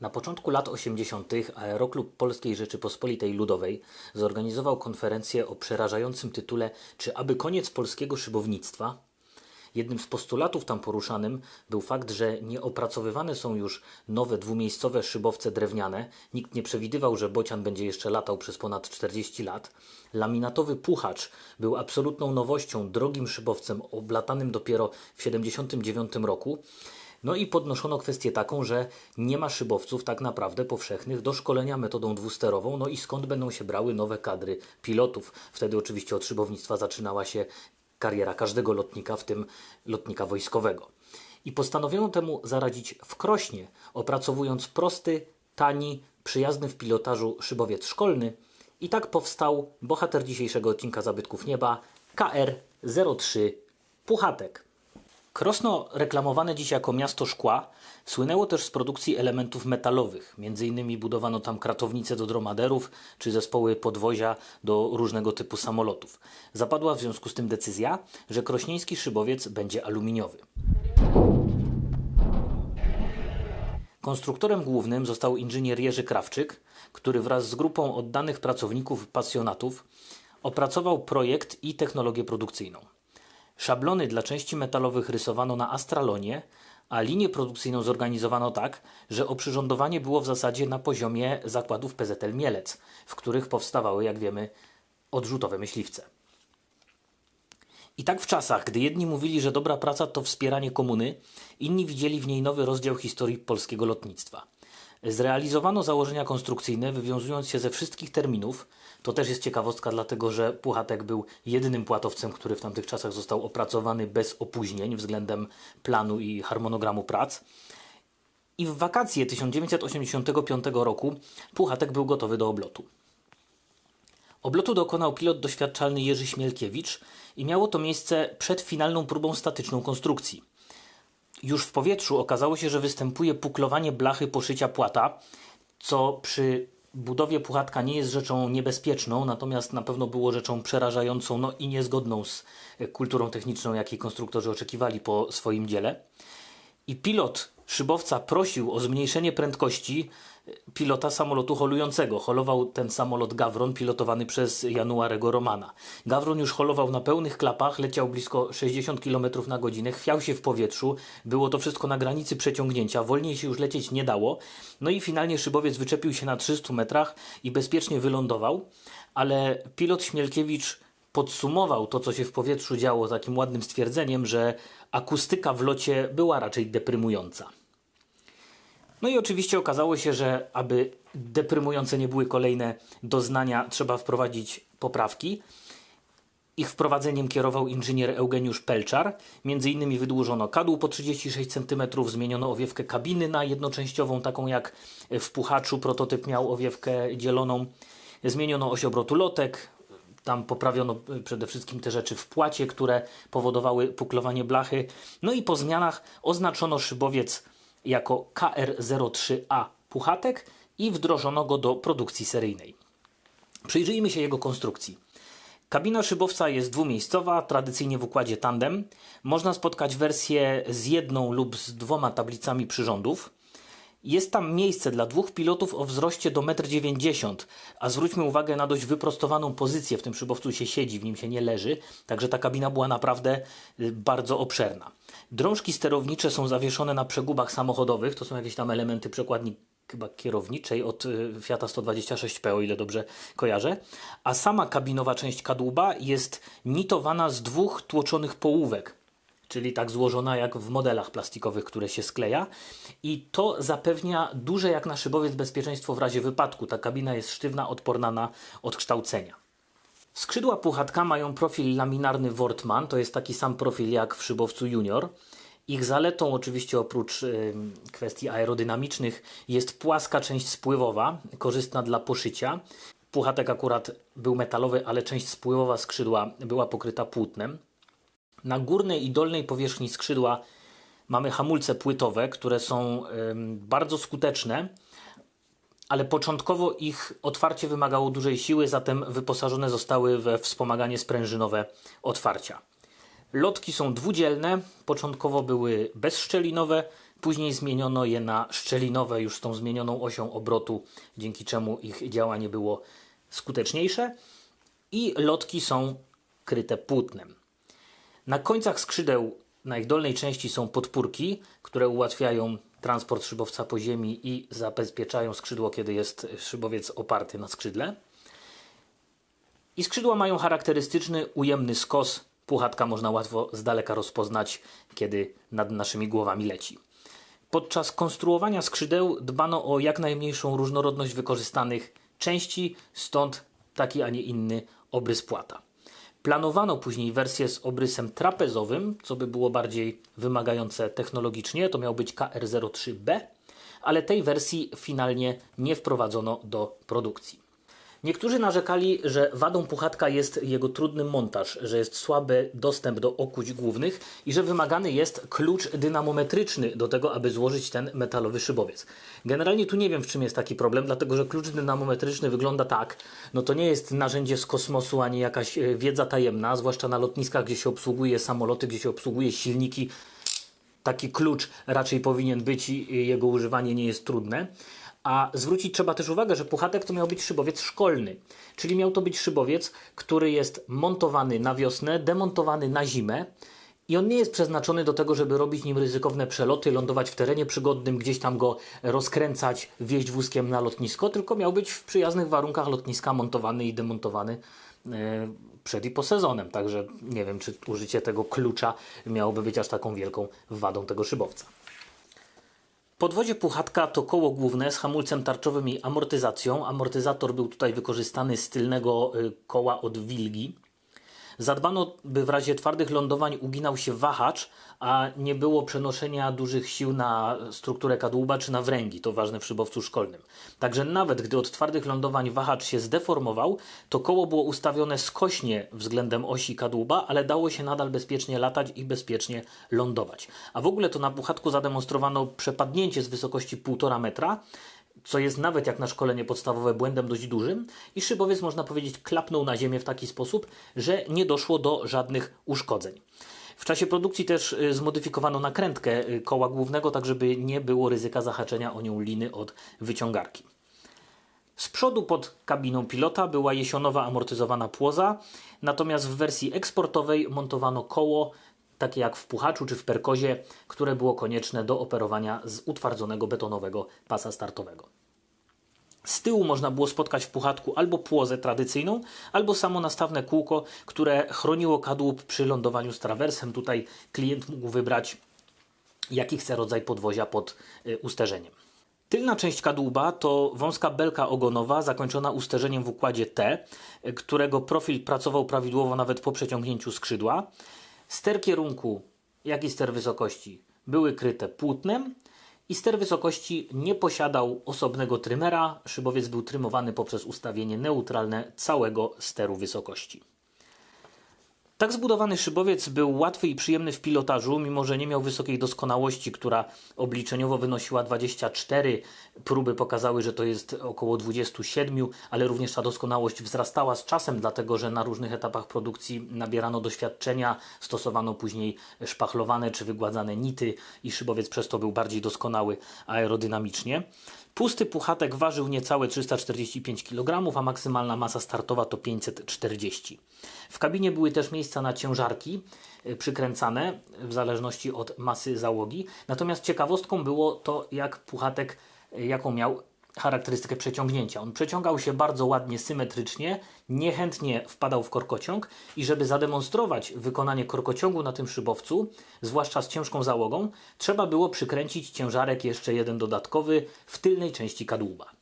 Na początku lat 80. Aeroklub Polskiej Rzeczypospolitej Ludowej zorganizował konferencję o przerażającym tytule Czy aby koniec polskiego szybownictwa? Jednym z postulatów tam poruszanym był fakt, że nieopracowywane są już nowe dwumiejscowe szybowce drewniane. Nikt nie przewidywał, że bocian będzie jeszcze latał przez ponad 40 lat. Laminatowy puchacz był absolutną nowością, drogim szybowcem oblatanym dopiero w 79 roku. No i podnoszono kwestię taką, że nie ma szybowców tak naprawdę powszechnych do szkolenia metodą dwusterową, no i skąd będą się brały nowe kadry pilotów. Wtedy oczywiście od szybownictwa zaczynała się kariera każdego lotnika, w tym lotnika wojskowego. I postanowiono temu zaradzić w Krośnie, opracowując prosty, tani, przyjazny w pilotażu szybowiec szkolny. I tak powstał bohater dzisiejszego odcinka Zabytków Nieba KR-03 Puchatek. Krosno, reklamowane dziś jako miasto szkła, słynęło też z produkcji elementów metalowych. Między innymi budowano tam kratownice do dromaderów czy zespoły podwozia do różnego typu samolotów. Zapadła w związku z tym decyzja, że krośnieński szybowiec będzie aluminiowy. Konstruktorem głównym został inżynier Jerzy Krawczyk, który wraz z grupą oddanych pracowników pasjonatów opracował projekt i technologię produkcyjną. Szablony dla części metalowych rysowano na astralonie, a linię produkcyjną zorganizowano tak, że oprzyrządowanie było w zasadzie na poziomie zakładów PZL Mielec, w których powstawały, jak wiemy, odrzutowe myśliwce. I tak w czasach, gdy jedni mówili, że dobra praca to wspieranie komuny, inni widzieli w niej nowy rozdział historii polskiego lotnictwa. Zrealizowano założenia konstrukcyjne, wywiązując się ze wszystkich terminów. To też jest ciekawostka, dlatego że Puchatek był jedynym płatowcem, który w tamtych czasach został opracowany bez opóźnień względem planu i harmonogramu prac. I w wakacje 1985 roku Puchatek był gotowy do oblotu. Oblotu dokonał pilot doświadczalny Jerzy Śmielkiewicz i miało to miejsce przed finalną próbą statyczną konstrukcji. Już w powietrzu okazało się, że występuje puklowanie blachy poszycia płata, co przy budowie puchatka nie jest rzeczą niebezpieczną, natomiast na pewno było rzeczą przerażającą no i niezgodną z kulturą techniczną, jakiej konstruktorzy oczekiwali po swoim dziele. I pilot szybowca prosił o zmniejszenie prędkości pilota samolotu holującego. Holował ten samolot Gawron, pilotowany przez Januarego Romana. Gawron już holował na pełnych klapach, leciał blisko 60 km na godzinę, chwiał się w powietrzu. Było to wszystko na granicy przeciągnięcia, wolniej się już lecieć nie dało. No i finalnie szybowiec wyczepił się na 300 metrach i bezpiecznie wylądował, ale pilot Śmielkiewicz podsumował to, co się w powietrzu działo, takim ładnym stwierdzeniem, że akustyka w locie była raczej deprymująca. No i oczywiście okazało się, że aby deprymujące nie były kolejne doznania, trzeba wprowadzić poprawki. Ich wprowadzeniem kierował inżynier Eugeniusz Pelczar. Między innymi wydłużono kadłub po 36 cm, zmieniono owiewkę kabiny na jednoczęściową, taką jak w puchaczu. Prototyp miał owiewkę dzieloną. Zmieniono oś obrotu lotek, tam poprawiono przede wszystkim te rzeczy w płacie, które powodowały puklowanie blachy. No i po zmianach oznaczono szybowiec jako KR03A Puchatek i wdrożono go do produkcji seryjnej. Przyjrzyjmy się jego konstrukcji. Kabina szybowca jest dwumiejscowa, tradycyjnie w układzie tandem. Można spotkać wersję z jedną lub z dwoma tablicami przyrządów. Jest tam miejsce dla dwóch pilotów o wzroście do 1,90 m, a zwróćmy uwagę na dość wyprostowaną pozycję. W tym szybowcu się siedzi, w nim się nie leży, także ta kabina była naprawdę y, bardzo obszerna. Drążki sterownicze są zawieszone na przegubach samochodowych, to są jakieś tam elementy przekładni chyba kierowniczej od y, Fiata 126P, o ile dobrze kojarzę. A sama kabinowa część kadłuba jest nitowana z dwóch tłoczonych połówek czyli tak złożona jak w modelach plastikowych, które się skleja. I to zapewnia duże jak na szybowiec bezpieczeństwo w razie wypadku. Ta kabina jest sztywna, odporna na odkształcenia. Skrzydła puchatka mają profil laminarny Wortmann, to jest taki sam profil jak w szybowcu Junior. Ich zaletą, oczywiście oprócz kwestii aerodynamicznych, jest płaska część spływowa, korzystna dla poszycia. Puchatek akurat był metalowy, ale część spływowa skrzydła była pokryta płótnem. Na górnej i dolnej powierzchni skrzydła mamy hamulce płytowe, które są bardzo skuteczne, ale początkowo ich otwarcie wymagało dużej siły, zatem wyposażone zostały we wspomaganie sprężynowe otwarcia. Lotki są dwudzielne, początkowo były bezszczelinowe, Później zmieniono je na szczelinowe, już z tą zmienioną osią obrotu, dzięki czemu ich działanie było skuteczniejsze. I lotki są kryte płótnem. Na końcach skrzydeł, na ich dolnej części są podpórki, które ułatwiają transport szybowca po ziemi i zabezpieczają skrzydło, kiedy jest szybowiec oparty na skrzydle. I skrzydła mają charakterystyczny, ujemny skos. Puchatka można łatwo z daleka rozpoznać, kiedy nad naszymi głowami leci. Podczas konstruowania skrzydeł dbano o jak najmniejszą różnorodność wykorzystanych części, stąd taki, a nie inny obrys płata. Planowano później wersję z obrysem trapezowym, co by było bardziej wymagające technologicznie. To miał być KR03B, ale tej wersji finalnie nie wprowadzono do produkcji. Niektórzy narzekali, że wadą puchatka jest jego trudny montaż, że jest słaby dostęp do okuć głównych i że wymagany jest klucz dynamometryczny do tego, aby złożyć ten metalowy szybowiec. Generalnie tu nie wiem, w czym jest taki problem, dlatego że klucz dynamometryczny wygląda tak, no to nie jest narzędzie z kosmosu ani jakaś e, wiedza tajemna, zwłaszcza na lotniskach, gdzie się obsługuje samoloty, gdzie się obsługuje silniki. Taki klucz raczej powinien być i jego używanie nie jest trudne. A zwrócić trzeba też uwagę, że puchatek to miał być szybowiec szkolny, czyli miał to być szybowiec, który jest montowany na wiosnę, demontowany na zimę. I on nie jest przeznaczony do tego, żeby robić nim ryzykowne przeloty, lądować w terenie przygodnym, gdzieś tam go rozkręcać, wieźć wózkiem na lotnisko, tylko miał być w przyjaznych warunkach lotniska montowany i demontowany e, przed i po sezonem. Także nie wiem, czy użycie tego klucza miałoby być aż taką wielką wadą tego szybowca. Podwozie Puchatka to koło główne z hamulcem tarczowym i amortyzacją. Amortyzator był tutaj wykorzystany z tylnego y, koła od wilgi. Zadbano, by w razie twardych lądowań uginał się wahacz, a nie było przenoszenia dużych sił na strukturę kadłuba czy na wręgi. To ważne w szybowcu szkolnym. Także nawet gdy od twardych lądowań wahacz się zdeformował, to koło było ustawione skośnie względem osi kadłuba, ale dało się nadal bezpiecznie latać i bezpiecznie lądować. A w ogóle to na puchatku zademonstrowano przepadnięcie z wysokości 1,5 metra, co jest nawet jak na szkolenie podstawowe błędem dość dużym i szybowiec można powiedzieć klapnął na ziemię w taki sposób, że nie doszło do żadnych uszkodzeń. W czasie produkcji też y, zmodyfikowano nakrętkę y, koła głównego, tak żeby nie było ryzyka zahaczenia o nią liny od wyciągarki. Z przodu pod kabiną pilota była jesionowa amortyzowana płoza, natomiast w wersji eksportowej montowano koło, takie jak w puchaczu czy w perkozie, które było konieczne do operowania z utwardzonego betonowego pasa startowego. Z tyłu można było spotkać w puchatku albo płozę tradycyjną, albo samo nastawne kółko, które chroniło kadłub przy lądowaniu z trawersem. Tutaj klient mógł wybrać, jaki chce rodzaj podwozia pod y, usterzeniem. Tylna część kadłuba to wąska belka ogonowa zakończona usterzeniem w układzie T, y, którego profil pracował prawidłowo nawet po przeciągnięciu skrzydła. Ster kierunku, jak i ster wysokości były kryte płótnem, i ster wysokości nie posiadał osobnego trymera, szybowiec był trymowany poprzez ustawienie neutralne całego steru wysokości. Tak zbudowany szybowiec był łatwy i przyjemny w pilotażu, mimo że nie miał wysokiej doskonałości, która obliczeniowo wynosiła 24. Próby pokazały, że to jest około 27, ale również ta doskonałość wzrastała z czasem, dlatego że na różnych etapach produkcji nabierano doświadczenia, stosowano później szpachlowane czy wygładzane nity i szybowiec przez to był bardziej doskonały aerodynamicznie. Pusty puchatek ważył niecałe 345 kg, a maksymalna masa startowa to 540. W kabinie były też miejsca na ciężarki y, przykręcane w zależności od masy załogi. Natomiast ciekawostką było to, jak puchatek, y, jaką miał charakterystykę przeciągnięcia. On przeciągał się bardzo ładnie, symetrycznie, niechętnie wpadał w korkociąg i żeby zademonstrować wykonanie korkociągu na tym szybowcu, zwłaszcza z ciężką załogą, trzeba było przykręcić ciężarek jeszcze jeden dodatkowy w tylnej części kadłuba.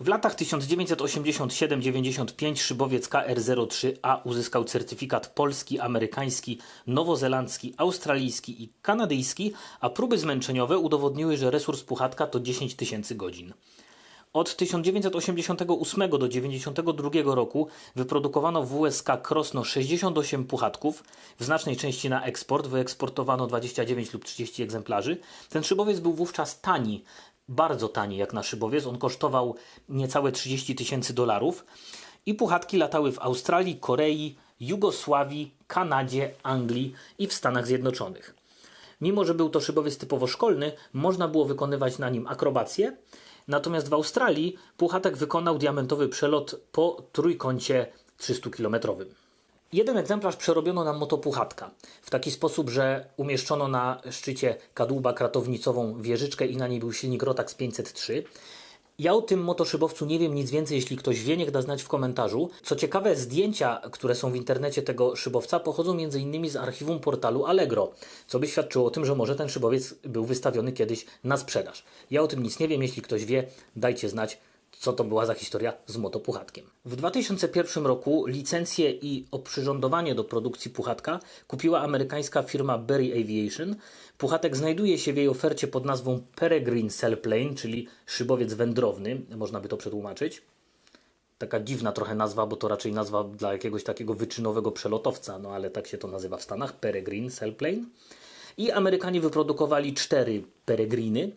W latach 1987-95 szybowiec KR03A uzyskał certyfikat polski, amerykański, nowozelandzki, australijski i kanadyjski, a próby zmęczeniowe udowodniły, że resurs puchatka to 10 tysięcy godzin. Od 1988 do 1992 roku wyprodukowano w USK Krosno 68 puchatków, w znacznej części na eksport, wyeksportowano 29 lub 30 egzemplarzy. Ten szybowiec był wówczas tani, bardzo tani jak na szybowiec, on kosztował niecałe 30 tysięcy dolarów i puchatki latały w Australii, Korei, Jugosławii, Kanadzie, Anglii i w Stanach Zjednoczonych. Mimo, że był to szybowiec typowo szkolny, można było wykonywać na nim akrobacje. Natomiast w Australii Puchatek wykonał diamentowy przelot po trójkącie 300-kilometrowym. Jeden egzemplarz przerobiono na motopuchatka w taki sposób, że umieszczono na szczycie kadłuba kratownicową wieżyczkę i na niej był silnik Rotax 503. Ja o tym motoszybowcu nie wiem nic więcej, jeśli ktoś wie, niech da znać w komentarzu. Co ciekawe, zdjęcia, które są w internecie tego szybowca pochodzą m.in. z archiwum portalu Allegro, co by świadczyło o tym, że może ten szybowiec był wystawiony kiedyś na sprzedaż. Ja o tym nic nie wiem, jeśli ktoś wie, dajcie znać, co to była za historia z motopuchatkiem. W 2001 roku licencję i oprzyrządowanie do produkcji puchatka kupiła amerykańska firma Berry Aviation. Puchatek znajduje się w jej ofercie pod nazwą Peregrine Sailplane, czyli szybowiec wędrowny, można by to przetłumaczyć. Taka dziwna trochę nazwa, bo to raczej nazwa dla jakiegoś takiego wyczynowego przelotowca, no ale tak się to nazywa w Stanach, Peregrine Sailplane. I Amerykanie wyprodukowali cztery Peregriny,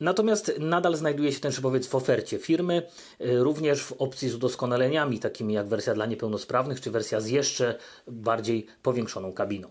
Natomiast nadal znajduje się ten szybowiec w ofercie firmy, y, również w opcji z udoskonaleniami, takimi jak wersja dla niepełnosprawnych, czy wersja z jeszcze bardziej powiększoną kabiną.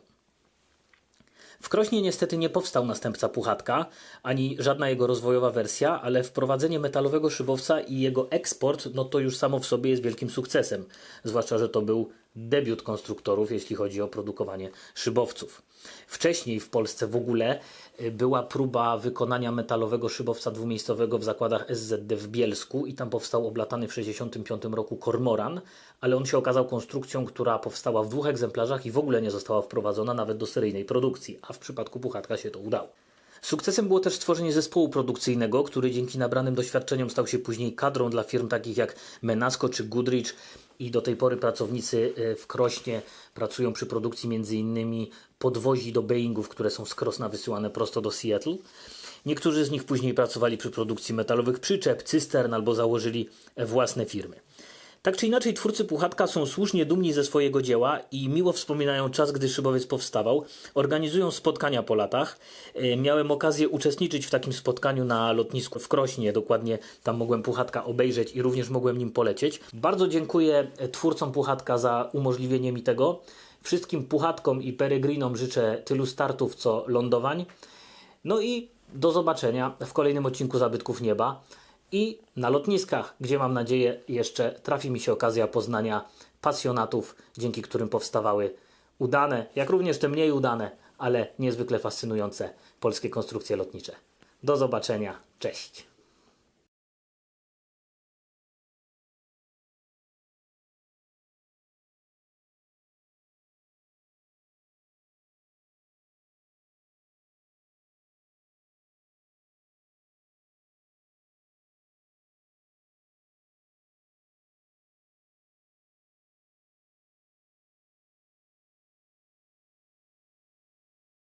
W Krośnie niestety nie powstał następca Puchatka, ani żadna jego rozwojowa wersja, ale wprowadzenie metalowego szybowca i jego eksport, no to już samo w sobie jest wielkim sukcesem. Zwłaszcza, że to był debiut konstruktorów, jeśli chodzi o produkowanie szybowców. Wcześniej w Polsce w ogóle y, była próba wykonania metalowego szybowca dwumiejscowego w zakładach SZD w Bielsku i tam powstał oblatany w 1965 roku Kormoran, ale on się okazał konstrukcją, która powstała w dwóch egzemplarzach i w ogóle nie została wprowadzona nawet do seryjnej produkcji, a w przypadku Puchatka się to udało. Sukcesem było też stworzenie zespołu produkcyjnego, który dzięki nabranym doświadczeniom stał się później kadrą dla firm takich jak Menasco czy Goodrich i do tej pory pracownicy e, w Krośnie pracują przy produkcji m.in. podwozi do Boeingów, które są z Krosna wysyłane prosto do Seattle. Niektórzy z nich później pracowali przy produkcji metalowych przyczep, cystern albo założyli własne firmy. Tak czy inaczej, twórcy Puchatka są słusznie dumni ze swojego dzieła i miło wspominają czas, gdy szybowiec powstawał. Organizują spotkania po latach. E, miałem okazję uczestniczyć w takim spotkaniu na lotnisku w Krośnie. Dokładnie tam mogłem Puchatka obejrzeć i również mogłem nim polecieć. Bardzo dziękuję twórcom Puchatka za umożliwienie mi tego. Wszystkim Puchatkom i Peregrinom życzę tylu startów, co lądowań. No i do zobaczenia w kolejnym odcinku Zabytków Nieba i na lotniskach, gdzie mam nadzieję jeszcze trafi mi się okazja poznania pasjonatów, dzięki którym powstawały udane, jak również te mniej udane, ale niezwykle fascynujące polskie konstrukcje lotnicze. Do zobaczenia, cześć.